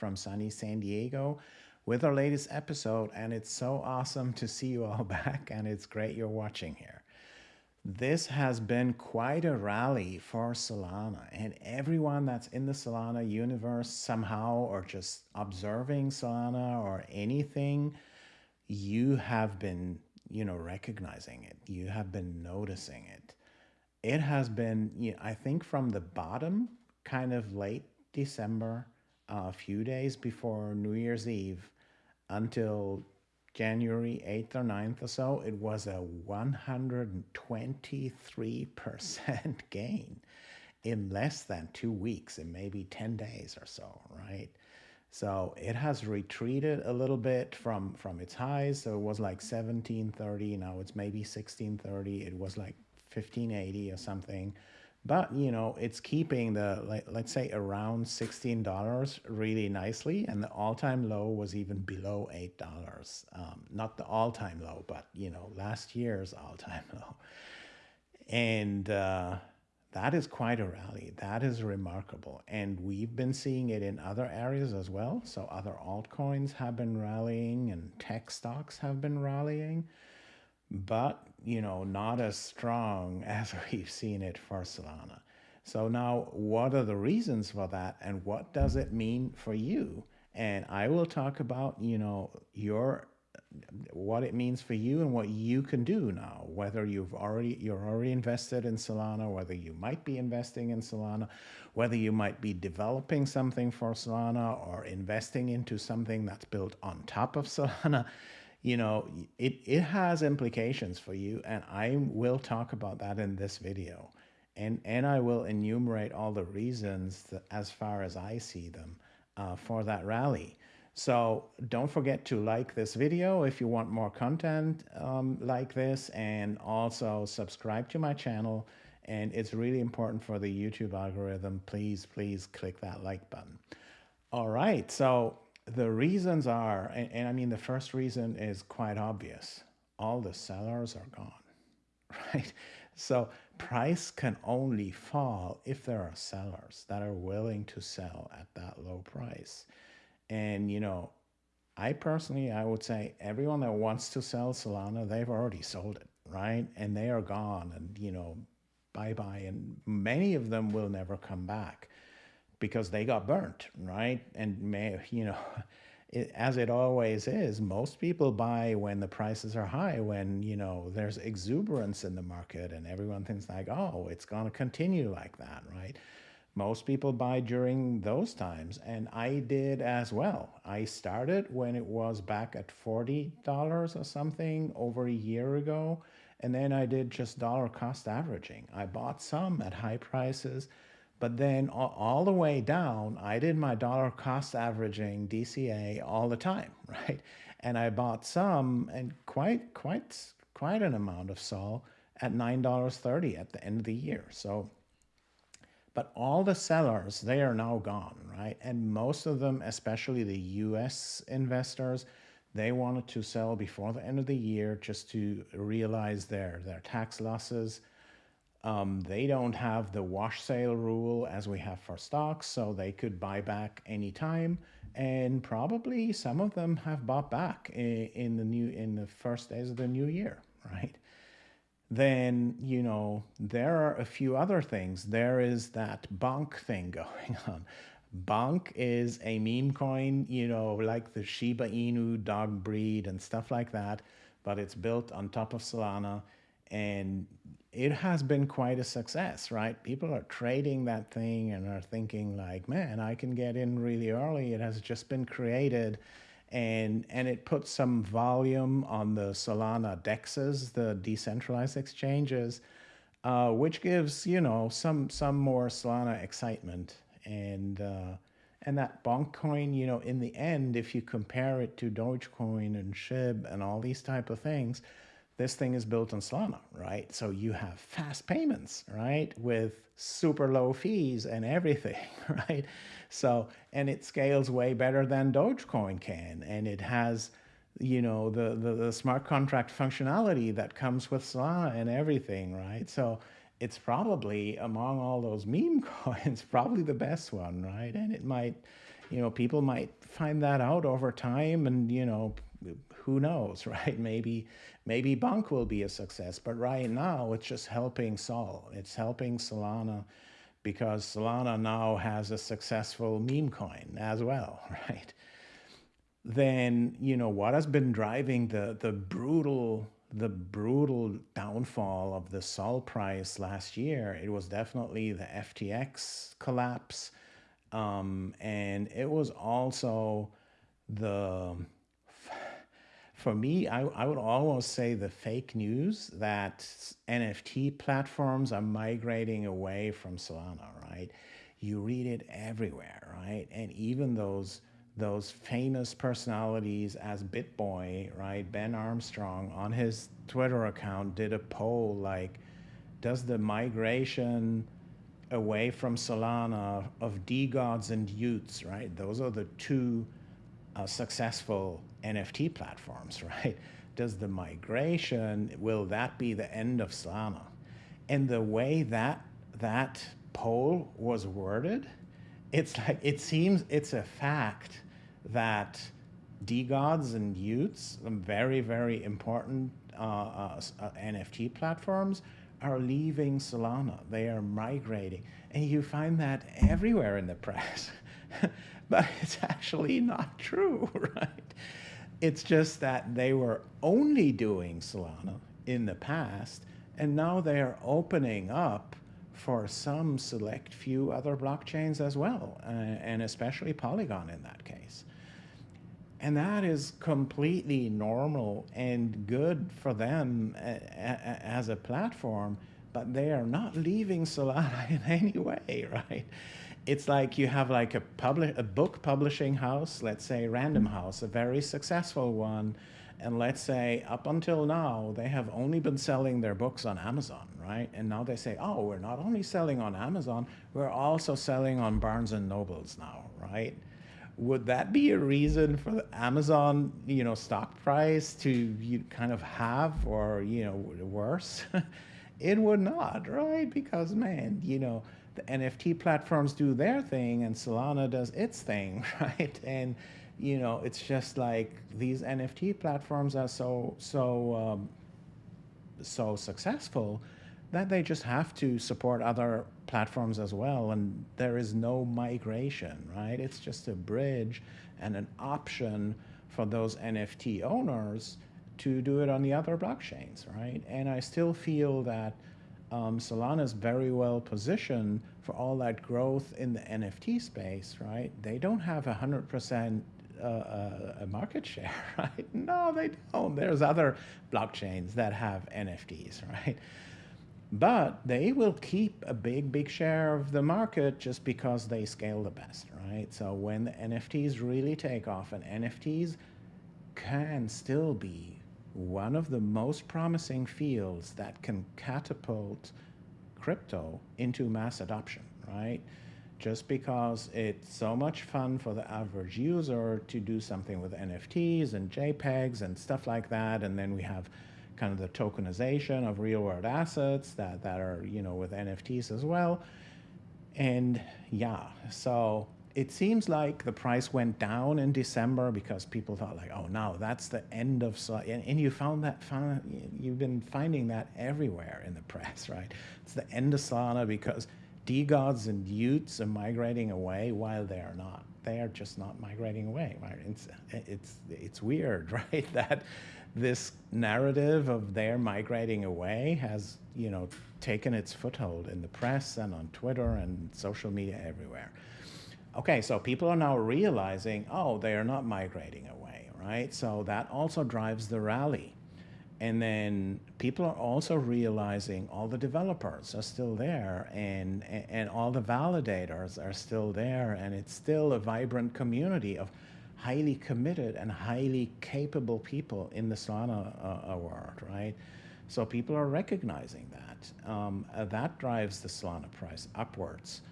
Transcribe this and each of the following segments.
from sunny San Diego with our latest episode. And it's so awesome to see you all back, and it's great you're watching here. This has been quite a rally for Solana, and everyone that's in the Solana universe somehow, or just observing Solana or anything, you have been, you know, recognizing it. You have been noticing it. It has been, you know, I think, from the bottom, kind of late December, a few days before New Year's Eve, until January 8th or 9th or so, it was a 123% gain in less than two weeks, in maybe 10 days or so, right? So it has retreated a little bit from, from its highs. So it was like 1730, now it's maybe 1630. It was like 1580 or something but you know it's keeping the let, let's say around $16 really nicely and the all-time low was even below $8 um, not the all-time low but you know last year's all-time low. And uh, that is quite a rally. That is remarkable. And we've been seeing it in other areas as well. So other altcoins have been rallying and tech stocks have been rallying but you know not as strong as we've seen it for Solana. So now what are the reasons for that and what does it mean for you? And I will talk about, you know, your what it means for you and what you can do now, whether you've already you're already invested in Solana, whether you might be investing in Solana, whether you might be developing something for Solana or investing into something that's built on top of Solana you know, it, it has implications for you. And I will talk about that in this video. And, and I will enumerate all the reasons that, as far as I see them uh, for that rally. So don't forget to like this video if you want more content um, like this and also subscribe to my channel. And it's really important for the YouTube algorithm. Please, please click that like button. All right, so the reasons are, and, and, I mean, the first reason is quite obvious. All the sellers are gone, right? So price can only fall if there are sellers that are willing to sell at that low price. And, you know, I personally, I would say everyone that wants to sell Solana, they've already sold it, right? And they are gone and, you know, bye-bye. And many of them will never come back because they got burnt, right? And may, you know, it, as it always is, most people buy when the prices are high, when, you know, there's exuberance in the market and everyone thinks like, oh, it's going to continue like that, right? Most people buy during those times. And I did as well. I started when it was back at $40 or something over a year ago. And then I did just dollar cost averaging. I bought some at high prices but then all the way down, I did my dollar cost averaging DCA all the time, right? And I bought some and quite, quite, quite an amount of SOL at $9.30 at the end of the year. So, but all the sellers, they are now gone, right? And most of them, especially the US investors, they wanted to sell before the end of the year just to realize their, their tax losses um, they don't have the wash sale rule as we have for stocks, so they could buy back anytime. And probably some of them have bought back in, in the new in the first days of the new year, right? Then you know there are a few other things. There is that bonk thing going on. Bonk is a meme coin, you know, like the Shiba Inu dog breed and stuff like that, but it's built on top of Solana and it has been quite a success, right? People are trading that thing and are thinking like, man, I can get in really early. It has just been created and and it puts some volume on the Solana dexes, the decentralized exchanges, uh, which gives you know some some more Solana excitement and uh, and that bonk coin, you know, in the end, if you compare it to Dogecoin and SHIB and all these type of things, this thing is built on Solana, right? So you have fast payments, right? With super low fees and everything, right? So, and it scales way better than Dogecoin can. And it has, you know, the, the, the smart contract functionality that comes with Solana and everything, right? So it's probably among all those meme coins, probably the best one, right? And it might, you know, people might find that out over time and, you know, who knows, right? Maybe maybe Bonk will be a success, but right now it's just helping Sol. It's helping Solana because Solana now has a successful meme coin as well, right? Then, you know, what has been driving the the brutal the brutal downfall of the Sol price last year, it was definitely the FTX collapse. Um, and it was also the for me, I, I would almost say the fake news that NFT platforms are migrating away from Solana, right? You read it everywhere, right? And even those those famous personalities as BitBoy, right? Ben Armstrong on his Twitter account did a poll like, does the migration away from Solana of DeGods and y00ts, right? Those are the two uh, successful NFT platforms, right? Does the migration, will that be the end of Solana? And the way that that poll was worded, it's like, it seems it's a fact that DeGods and y00ts, very, very important uh, uh, uh NFT platforms, are leaving Solana. They are migrating. And you find that everywhere in the press. but it's actually not true, right? It's just that they were only doing Solana in the past, and now they are opening up for some select few other blockchains as well, uh, and especially Polygon in that case. And that is completely normal and good for them as a platform, but they are not leaving Solana in any way, right? it's like you have like a public a book publishing house, let's say Random mm. House, a very successful one, and let's say up until now they have only been selling their books on Amazon, right? And now they say, oh, we're not only selling on Amazon, we're also selling on Barnes and Nobles now, right? Would that be a reason for the Amazon, you know, stock price to you kind of have or you know worse? it would not, right? Because man, you know the NFT platforms do their thing and Solana does its thing, right? And you know, it's just like these NFT platforms are so so um, so successful that they just have to support other platforms as well, and there is no migration, right? It's just a bridge and an option for those NFT owners to do it on the other blockchains, right? And I still feel that um, Solana is very well positioned for all that growth in the NFT space, right? They don't have a 100% uh, uh, market share, right? No, they don't. There's other blockchains that have NFTs, right? But they will keep a big, big share of the market just because they scale the best, right? So when the NFTs really take off, and NFTs can still be one of the most promising fields that can catapult crypto into mass adoption, right? Just because it's so much fun for the average user to do something with NFTs and JPEGs and stuff like that. And then we have kind of the tokenization of real world assets that, that are, you know, with NFTs as well. And yeah, so it seems like the price went down in December because people thought like, oh, now that's the end of, and, and you found that, found, you've been finding that everywhere in the press, right? It's the end of Solana because DeGods and y00ts are migrating away while they are not. They are just not migrating away, right? It's, it's, it's weird, right? That this narrative of their migrating away has, you know, taken its foothold in the press and on Twitter and social media everywhere. Okay, so people are now realizing, oh, they are not migrating away, right? So that also drives the rally. And then people are also realizing all the developers are still there and, and all the validators are still there and it's still a vibrant community of highly committed and highly capable people in the Solana uh, world, right? So people are recognizing that. Um, uh, that drives the Solana price upwards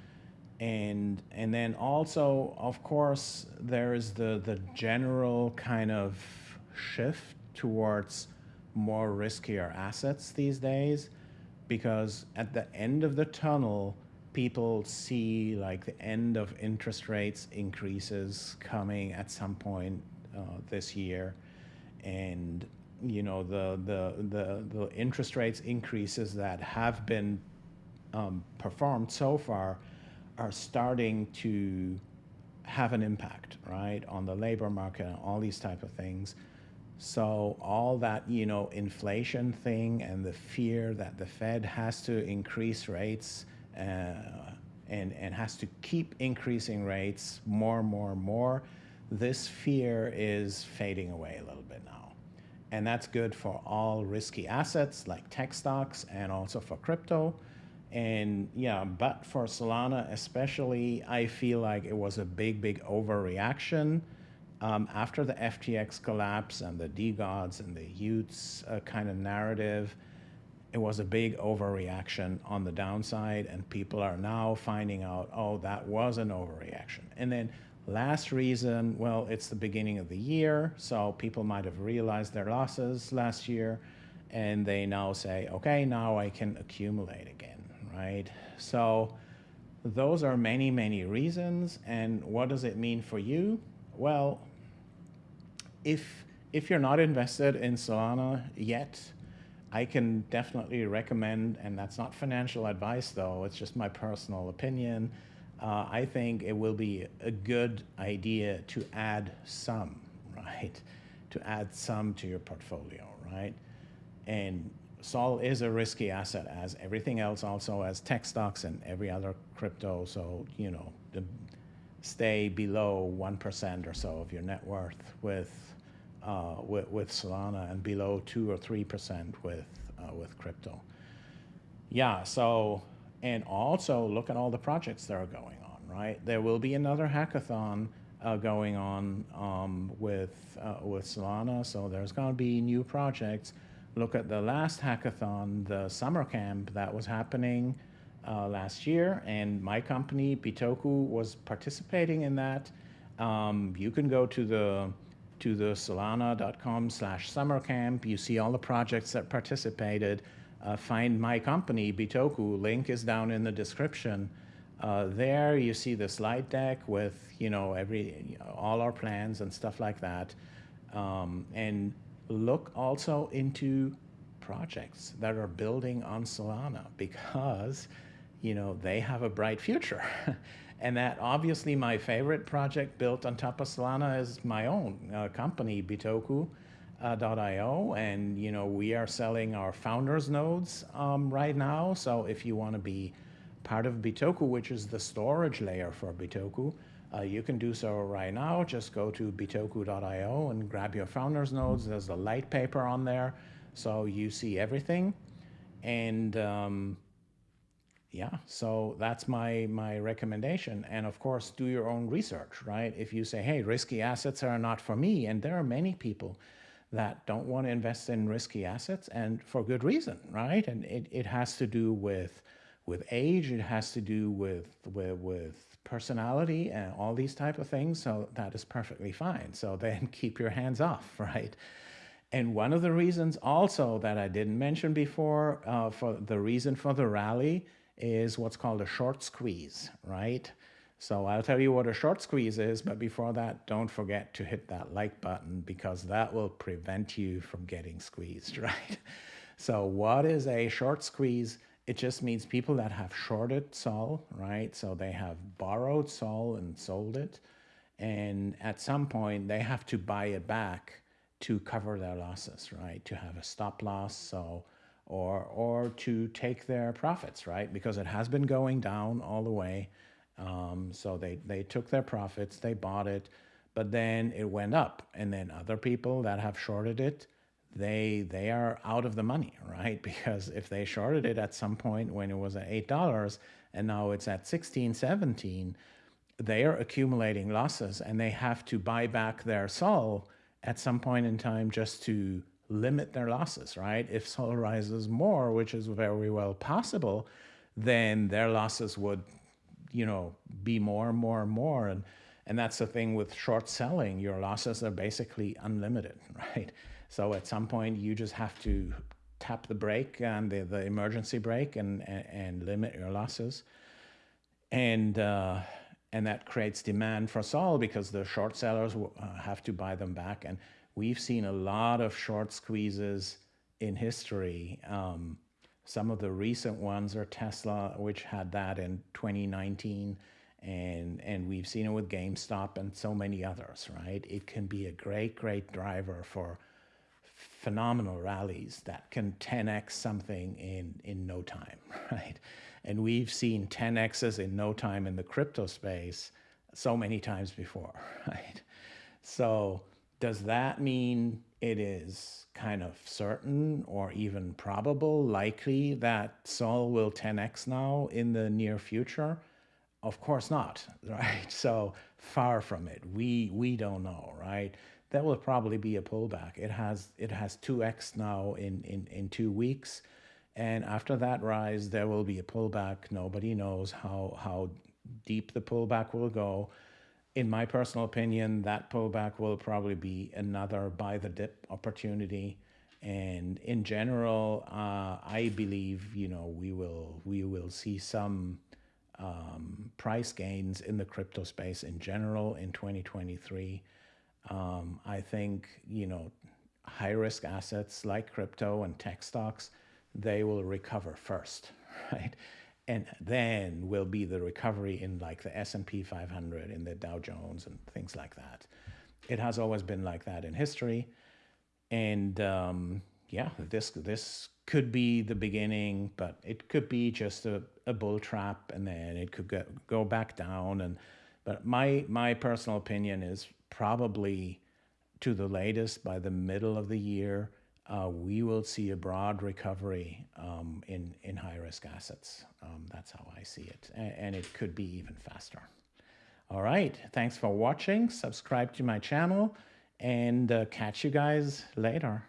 and and then also of course there is the the general kind of shift towards more riskier assets these days because at the end of the tunnel people see like the end of interest rates increases coming at some point uh, this year, and you know the the the the interest rates increases that have been um, performed so far are starting to have an impact, right, on the labor market and all these type of things. So all that, you know, inflation thing and the fear that the Fed has to increase rates uh, and, and has to keep increasing rates more and more and more, this fear is fading away a little bit now. And that's good for all risky assets like tech stocks and also for crypto. And yeah, but for Solana especially, I feel like it was a big, big overreaction um, after the FTX collapse and the DeGods and the y00ts uh, kind of narrative, it was a big overreaction on the downside, and people are now finding out, oh, that was an overreaction. And then last reason, well, it's the beginning of the year, so people might have realized their losses last year, and they now say, okay, now I can accumulate again, right? So those are many, many reasons, and what does it mean for you? Well, if if you're not invested in Solana yet, I can definitely recommend, and that's not financial advice though, it's just my personal opinion. Uh, I think it will be a good idea to add some, right? To add some to your portfolio, right? And Sol is a risky asset as everything else also as tech stocks and every other crypto. So, you know, the, stay below 1% or so of your net worth with uh, with, with Solana and below two or three percent with uh, with crypto. Yeah. So and also look at all the projects that are going on. Right. There will be another hackathon uh, going on um, with uh, with Solana. So there's going to be new projects. Look at the last hackathon, the summer camp that was happening uh, last year, and my company Bitoku was participating in that. Um, you can go to the to the solana.com slash summer camp. You see all the projects that participated. Uh, find my company, Bitoku. Link is down in the description. Uh, there you see the slide deck with you know every all our plans and stuff like that. Um, and look also into projects that are building on Solana because you know they have a bright future. And that obviously my favorite project built on top of Solana is my own uh, company, Bitoku. Uh, and you know we are selling our founders nodes um, right now so if you want to be part of Bitoku which is the storage layer for Bitoku uh, you can do so right now just go to bitoku.io and grab your founders nodes there's a light paper on there so you see everything and um, yeah, so that's my my recommendation. And of course, do your own research, right? If you say, hey, risky assets are not for me, and there are many people that don't want to invest in risky assets and for good reason, right? And it, it has to do with with age, it has to do with with with personality and all these type of things. So that is perfectly fine. So then keep your hands off, right? And one of the reasons also that I didn't mention before uh, for the reason for the rally is what's called a short squeeze, right? So I'll tell you what a short squeeze is, but before that, don't forget to hit that like button because that will prevent you from getting squeezed, right? So what is a short squeeze? It just means people that have shorted Sol, right? So they have borrowed Sol and sold it. And at some point, they have to buy it back to cover their losses, right? To have a stop loss. So or, or to take their profits, right? Because it has been going down all the way. Um, so they, they took their profits, they bought it, but then it went up. And then other people that have shorted it, they they are out of the money, right? Because if they shorted it at some point when it was at $8 and now it's at 16, 17, they are accumulating losses and they have to buy back their Sol at some point in time just to limit their losses, right? If Sol rises more, which is very well possible, then their losses would, you know, be more and more and more. And, and that's the thing with short selling, your losses are basically unlimited, right? So at some point you just have to tap the brake and the, the emergency brake and, and, and limit your losses. and uh, and that creates demand for Sol because the short sellers uh, have to buy them back. And we've seen a lot of short squeezes in history. Um, some of the recent ones are Tesla, which had that in 2019, and and we've seen it with GameStop and so many others. Right? It can be a great, great driver for phenomenal rallies that can 10x something in in no time. Right? And we've seen 10x's in no time in the crypto space so many times before, right? So does that mean it is kind of certain or even probable, likely that Sol will 10x now in the near future? Of course not, right? So far from it. We we don't know, right? That will probably be a pullback. It has it has 2x now in in in 2 weeks. And after that rise, there will be a pullback. Nobody knows how, how deep the pullback will go. In my personal opinion, that pullback will probably be another buy the dip opportunity. And in general, uh, I believe you know we will we will see some um, price gains in the crypto space in general in 2023. Um, I think you know high risk assets like crypto and tech stocks they will recover first, right? And then will be the recovery in like the S&P 500, in the Dow Jones and things like that. It has always been like that in history. And um, yeah, this this could be the beginning, but it could be just a, a bull trap and then it could go, go back down. And But my, my personal opinion is probably to the latest by the middle of the year, uh, we will see a broad recovery um, in, in high risk assets. Um, that's how I see it. And, and, it could be even faster. All right. Thanks for watching. Subscribe to my channel and uh, catch you guys later.